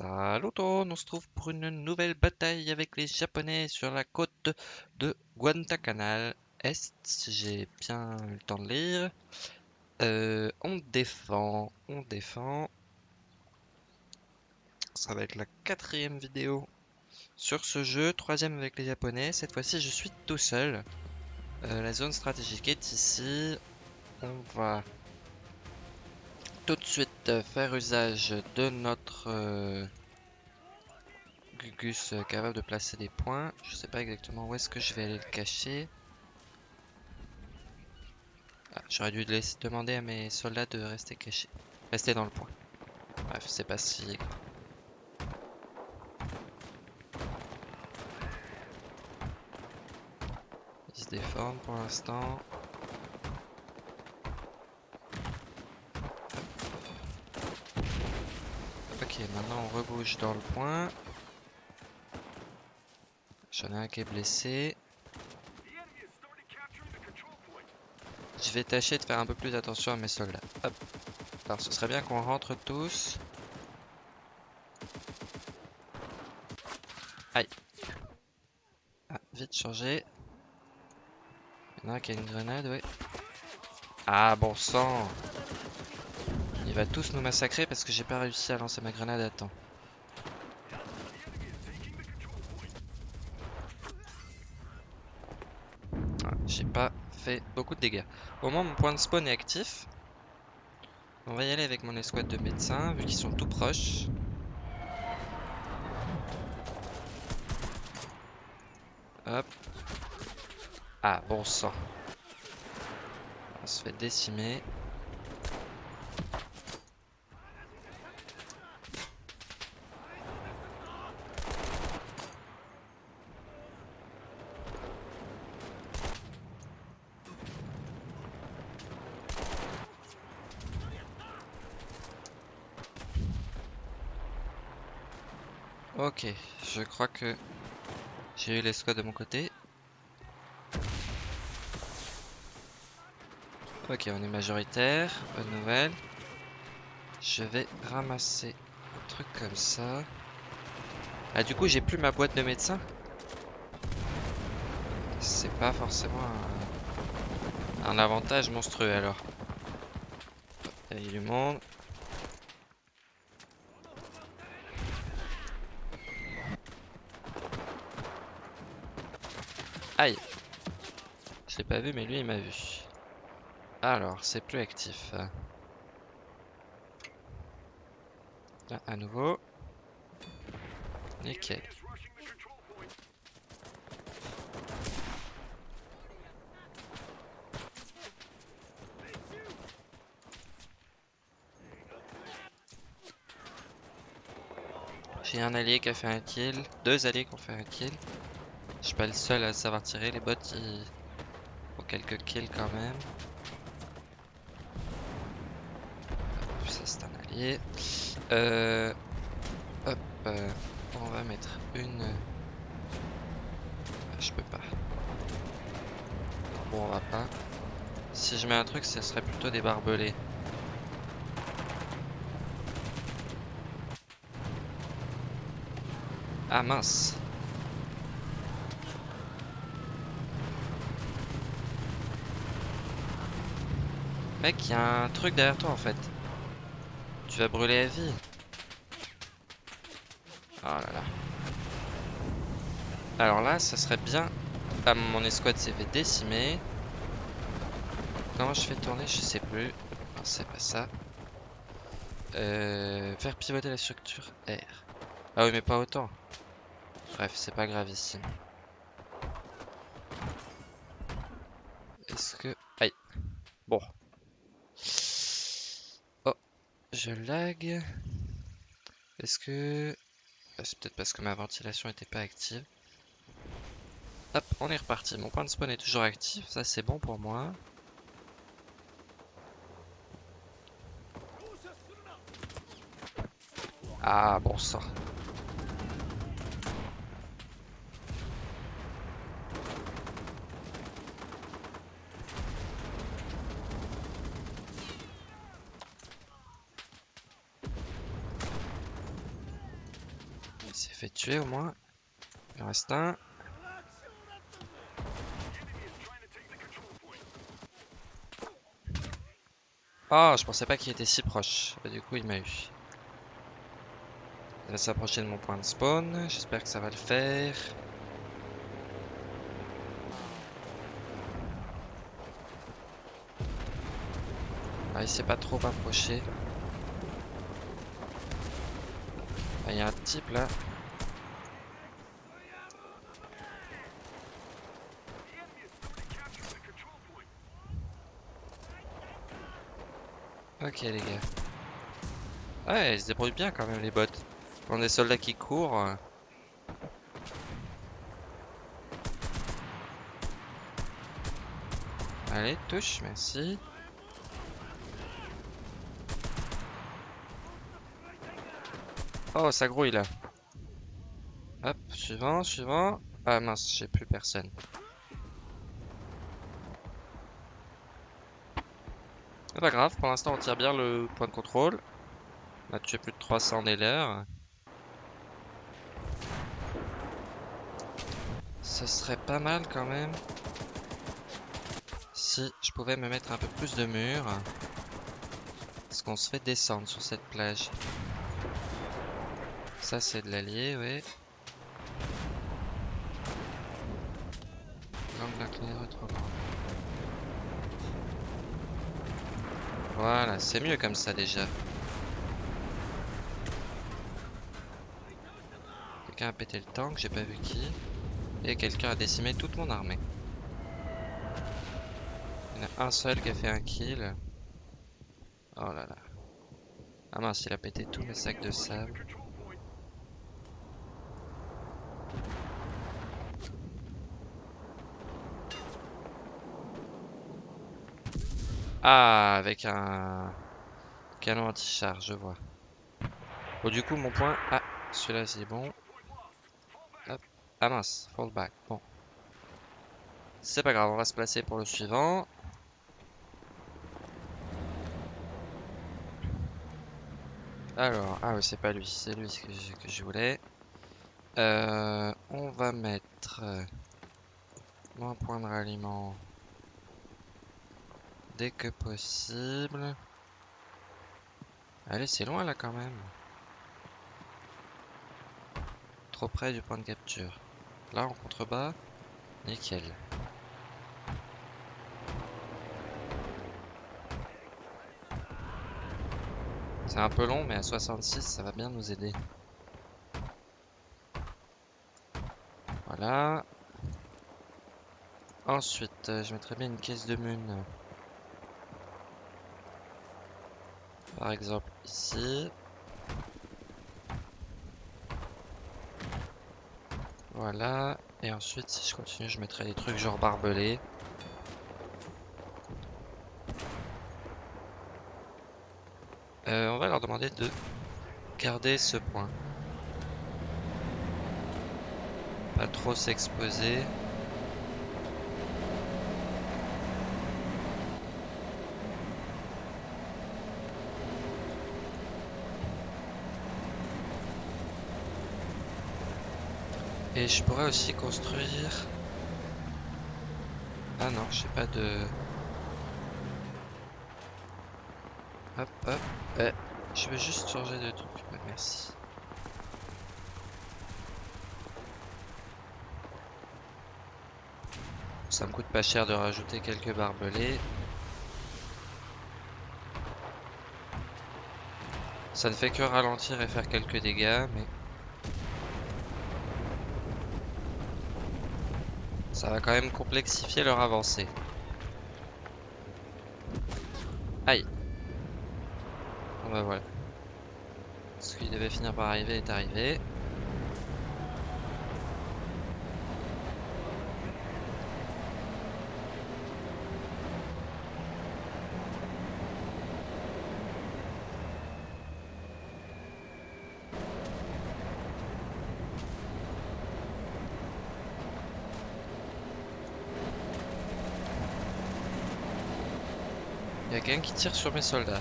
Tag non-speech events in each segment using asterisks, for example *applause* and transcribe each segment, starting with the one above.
Le monde, on se trouve pour une nouvelle bataille avec les Japonais sur la côte de Guadalcanal Est, si j'ai bien eu le temps de lire? Euh, on défend, on défend. Ça va être la quatrième vidéo sur ce jeu, troisième avec les Japonais. Cette fois-ci, je suis tout seul. Euh, la zone stratégique est ici. On va tout de suite faire usage de notre euh, Gugus euh, capable de placer des points. Je sais pas exactement où est-ce que je vais aller le cacher. Ah, J'aurais dû laisser demander à mes soldats de rester cachés. Rester dans le point. Bref, c'est pas si grave. Ils se déforment pour l'instant. Maintenant on rebouge dans le point. J'en ai un qui est blessé. Je vais tâcher de faire un peu plus attention à mes soldats. Hop. Alors ce serait bien qu'on rentre tous. Aïe. Ah, vite changer. Il y en a un qui a une grenade, ouais. Ah, bon sang Il va tous nous massacrer parce que j'ai pas réussi à lancer ma grenade à temps. Ah, j'ai pas fait beaucoup de dégâts. Au moins mon point de spawn est actif. On va y aller avec mon escouade de médecins vu qu'ils sont tout proches. Hop. Ah, bon sang. On se fait décimer. Ok, je crois que j'ai eu l'escouade de mon côté. Ok, on est majoritaire, bonne nouvelle. Je vais ramasser un truc comme ça. Ah, du coup, j'ai plus ma boîte de médecin. C'est pas forcément un, un avantage monstrueux alors. Il y a du monde. Aïe Je l'ai pas vu mais lui il m'a vu. Alors c'est plus actif. Là à nouveau. Nickel. J'ai un allié qui a fait un kill, deux alliés qui ont fait un kill. Je suis pas le seul à savoir tirer, les bots ils quelques kills quand même. Ça c'est un allié. Euh... Hop, euh... on va mettre une... Je peux pas. Bon, on va pas. Si je mets un truc, ce serait plutôt des barbelés. Ah mince Mec, il y a un truc derrière toi en fait. Tu vas brûler à vie. Oh là là. Alors là, ça serait bien... Ah, mon escouade s'est fait décimer. Comment je fais tourner Je sais plus. Non, c'est pas ça. Euh, faire pivoter la structure R. Ah oui, mais pas autant. Bref, c'est pas gravissime. Est-ce que... Aïe. Bon. Oh, je lag. Est-ce que... Ah, c'est peut-être parce que ma ventilation était pas active. Hop, on est reparti. Mon point de spawn est toujours actif. Ça, c'est bon pour moi. Ah, bon sang. S'est fait tuer au moins. Il en reste un. Oh, je pensais pas qu'il était si proche. Bah, du coup, il m'a eu. Il va s'approcher de mon point de spawn. J'espère que ça va le faire. Ah, il s'est pas trop approché. Ah, il y a un type là. Ok les gars. Ouais, ils se débrouillent bien quand même les bots. On des soldats qui courent. Allez, touche, merci. Oh, ça grouille là. Hop, suivant, suivant. Ah mince, j'ai plus personne. Pas grave, pour l'instant on tire bien le point de contrôle. On a tué plus de 300 l'air. Ce serait pas mal quand même. Si je pouvais me mettre un peu plus de murs. Parce qu'on se fait descendre sur cette plage. Ça c'est de l'allié, oui. L'angle incliné. Voilà, c'est mieux comme ça déjà. Quelqu'un a pété le tank, j'ai pas vu qui. Et quelqu'un a décimé toute mon armée. Il y en a un seul qui a fait un kill. Oh là là. Ah mince, il a pété tous mes sacs de sable. Ah, avec un canon anti-char, je vois. Bon, du coup, mon point... Ah, celui-là, c'est bon. Ah mince, fall back. Bon. C'est pas grave, on va se placer pour le suivant. Alors, ah oui, c'est pas lui, c'est lui que je, que je voulais. Euh, on va mettre euh, un point de ralliement dès que possible. Allez, c'est loin là quand même. Trop près du point de capture. Là, en contrebas, nickel. C'est un peu long, mais à 66, ça va bien nous aider. Voilà. Ensuite, euh, je mettrais bien une caisse de mun. Par exemple, ici. Voilà. Et ensuite, si je continue, je mettrai des trucs genre barbelés. Euh, on va leur demander de garder ce point. Pas trop s'exposer. Et je pourrais aussi construire... Ah non, j'ai pas de... Hop, hop. Eh, je vais juste changer de truc. Merci. Ça me coûte pas cher de rajouter quelques barbelés. Ça ne fait que ralentir et faire quelques dégâts, mais... Ça va quand même complexifier leur avancée. Aïe. Bon bah voilà. Ce qui devait finir par arriver est arrivé. Quelqu'un qui tire sur mes soldats.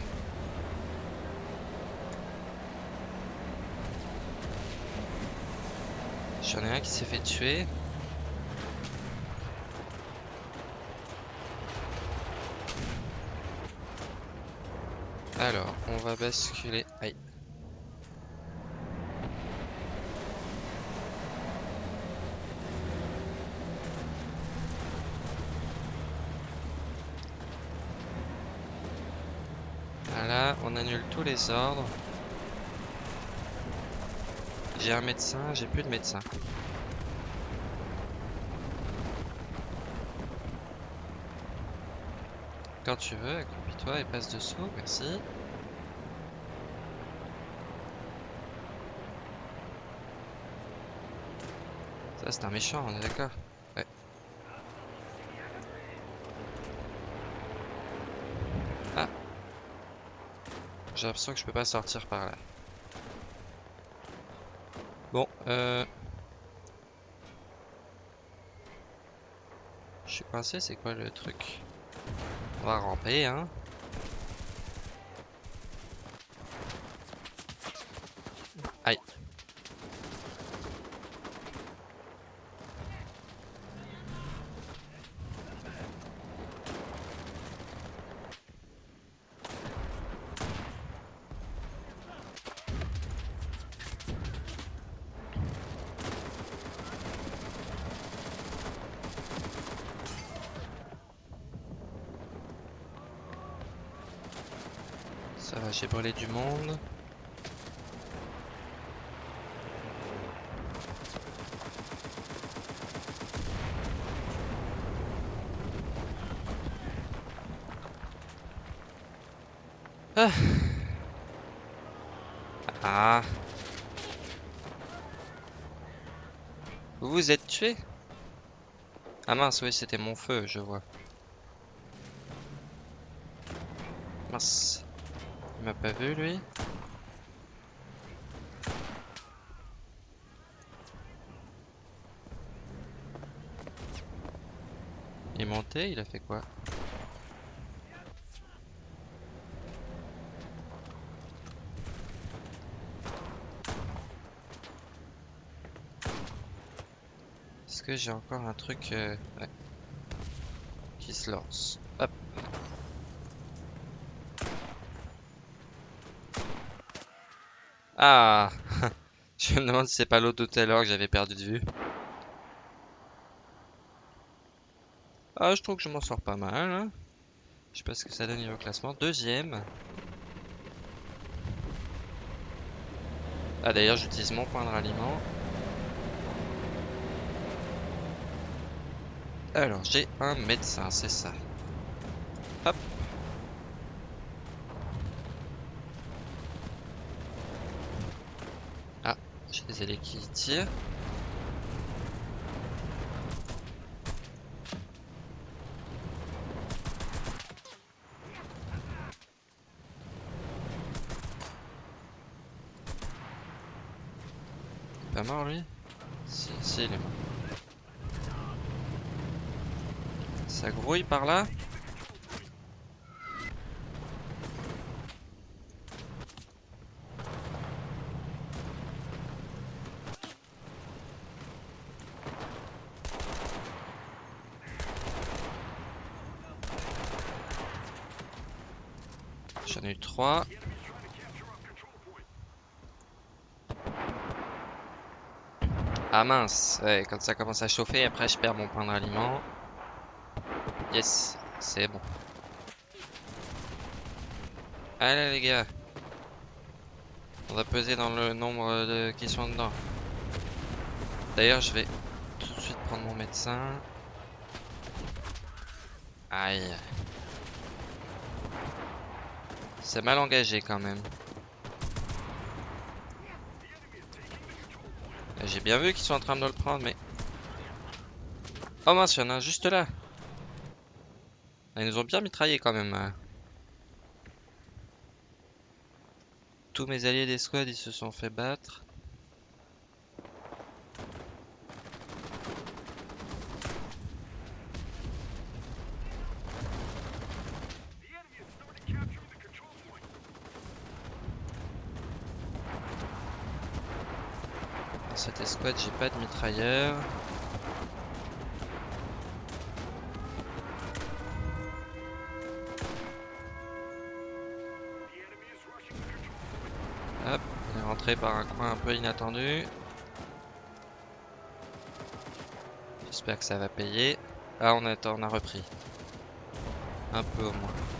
J'en ai un qui s'est fait tuer. Alors, on va basculer. Aïe. Voilà, on annule tous J'ai un médecin, j'ai plus de médecin. Quand tu veux, accroupis-toi et passe dessous, merci. Ça c'est un méchant, on est d'accord J'ai l'impression que je peux pas sortir par là. Bon, euh... Je suis coincé, c'est quoi le truc? On va ramper, hein. Aïe. Ça va, j'ai brûlé du monde. Ah. Ah. Vous vous êtes tué Ah mince, oui, c'était mon feu, je vois. Mince. Il m'a pas vu, lui. Il est il a fait quoi? Est-ce que j'ai encore un truc euh, qui se lance. Ah *laughs* Je me demande si c'est pas l'autre à l'heure que j'avais perdu de vue. Ah, je trouve que je m'en sors pas mal. hein. Je sais pas ce que ça donne niveau classement. Deuxième. Ah, d'ailleurs, j'utilise mon point de ralliement. Alors, j'ai un médecin, c'est ça. Hop. Ah, allées qui tirent. Il Pas mort lui? Si, si, il est mort. Ça grouille par là? Ah mince, quand ça commence à chauffer, après je perds mon point de ralliement. Yes, c'est bon. Allez les gars. On va peser dans le nombre de qui sont dedans. D'ailleurs, je vais tout de suite prendre mon médecin. Aïe. C'est mal engagé quand même. J'ai bien vu qu'ils sont en train de le prendre, mais... Oh mince, il y en a un juste là. Ils nous ont bien mitraillé quand même. hein. Tous mes alliés d'escouade, ils se sont fait battre. Cette escouade, j'ai pas de mitrailleur. Hop, on est rentré par un coin un peu inattendu. J'espère que ça va payer. Ah, on a, on a repris. Un peu au moins.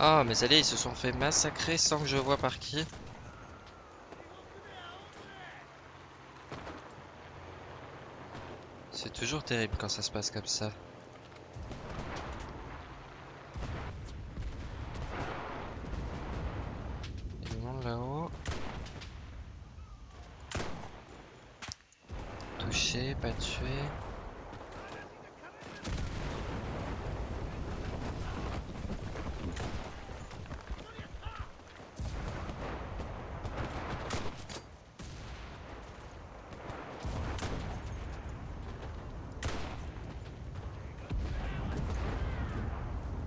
Ah, mes alliés, ils se sont fait massacrer sans que je vois par qui. C'est toujours terrible quand ça se passe comme ça. Il là-haut. Touché, pas tué.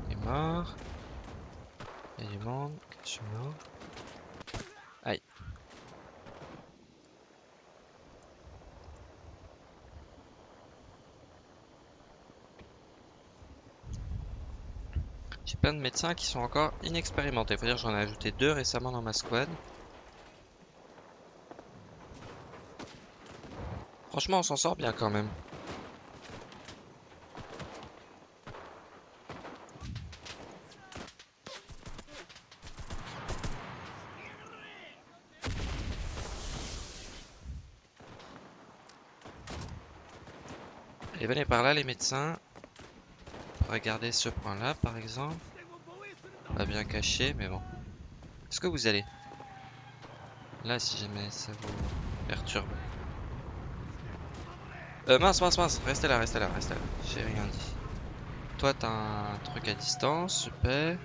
Il est mort. Il y a du monde. Je suis mort. Aïe. De médecins qui sont encore inexpérimentés. Faut dire j'en ai ajouté deux récemment dans ma squad. Franchement, on s'en sort bien quand même. Et venez par là les médecins. Regardez ce point là par exemple. Pas bien caché mais bon. Est-ce que vous allez? Là si jamais ça vous perturbe. Euh, mince, mince, mince, restez là, restez là, restez là. J'ai rien dit. Toi, t'as un truc à distance, super.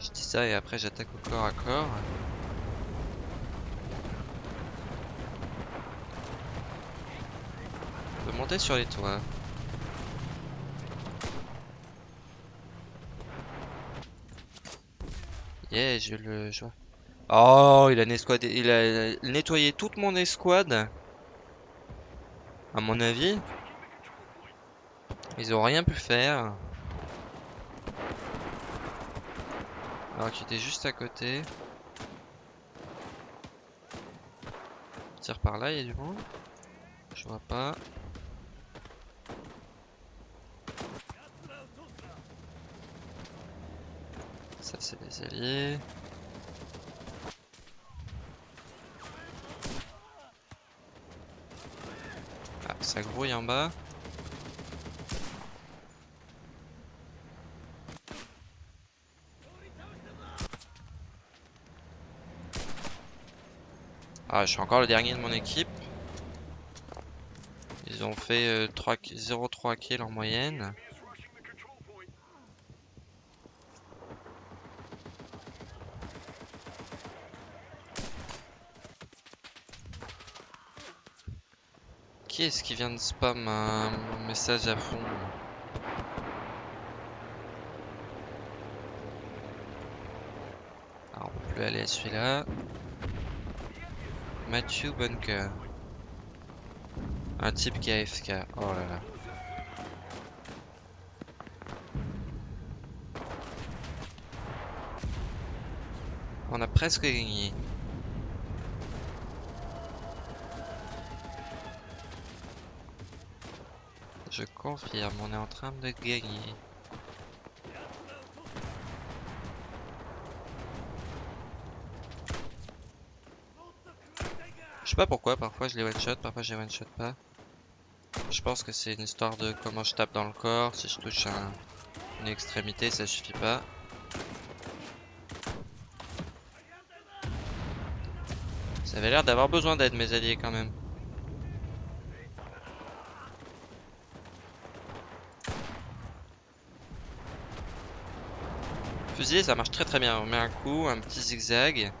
Je dis ça et après j'attaque au corps à corps. On peut sur les toits. Yeah, je le vois. Oh, il a, il a nettoyé toute mon escouade. À mon avis. Ils ont rien pu faire. Alors qu'il était juste à côté. Tire par là, il y a du monde? Je vois pas. Ça c'est des alliés. Ah, ça grouille en bas. Ah, je suis encore le dernier de mon équipe. Ils ont fait euh, 3 0,3 kills en moyenne. Qui est-ce qui vient de spam un message à fond Alors, on peut aller à celui-là. Matthew Bunker. Un type qui a AFK. Oh là là. On a presque gagné. Je confirme, on est en train de gagner. Je sais pas pourquoi, parfois je les one shot, parfois je les one shot pas. Je pense que c'est une histoire de comment je tape dans le corps. Si je touche un- une extrémité, ça suffit pas. Ça avait l'air d'avoir besoin d'aide, mes alliés, quand même. Ça marche très très bien. On met un coup, un petit zigzag.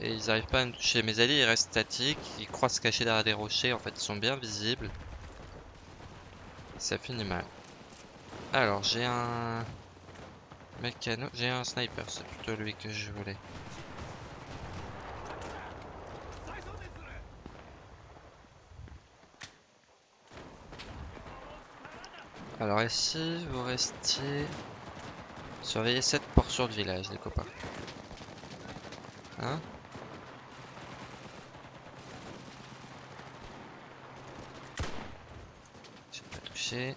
Et ils arrivent pas à me toucher. Mes alliés, ils restent statiques. Ils croient se cacher derrière des rochers. En fait, ils sont bien visibles. Ça finit mal. Alors, j'ai un... Mécano... J'ai un sniper. C'est plutôt lui que je voulais. Alors ici, vous restiez... Surveillez cette portion de village, les copains. Hein J'ai pas touché.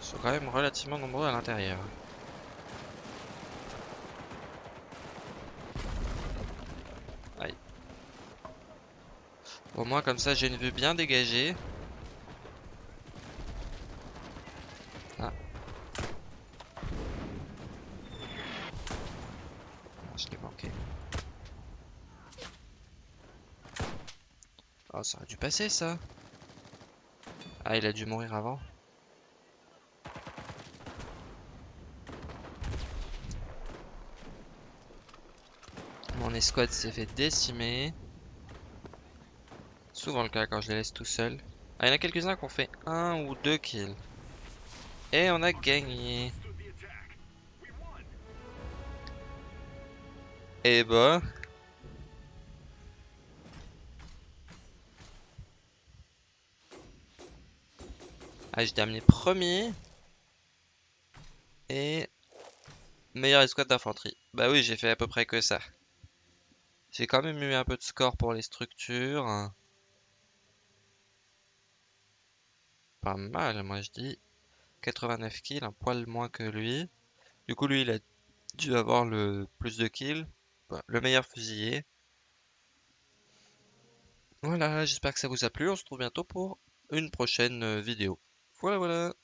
Ils sont quand même relativement nombreux à l'intérieur. Au moins comme ça j'ai une vue bien dégagée. Ah. Je l'ai manqué. Oh, ça aurait dû passer ça. Ah, il a dû mourir avant. Mon escouade s'est fait décimer. Souvent le cas quand je les laisse tout seuls. Ah, il y en a quelques-uns qui ont fait un ou deux kills. Et on a gagné. Et bah. Ah, j'ai terminé premier. Et meilleure escouade d'infanterie. Bah oui, j'ai fait à peu près que ça. J'ai quand même eu un peu de score pour les structures. Pas mal, moi je dis. 89 kills, un poil moins que lui. Du coup, lui, il a dû avoir le plus de kills. Bah, le meilleur fusilier. Voilà, j'espère que ça vous a plu. On se retrouve bientôt pour une prochaine euh, vidéo. Voilà, voilà.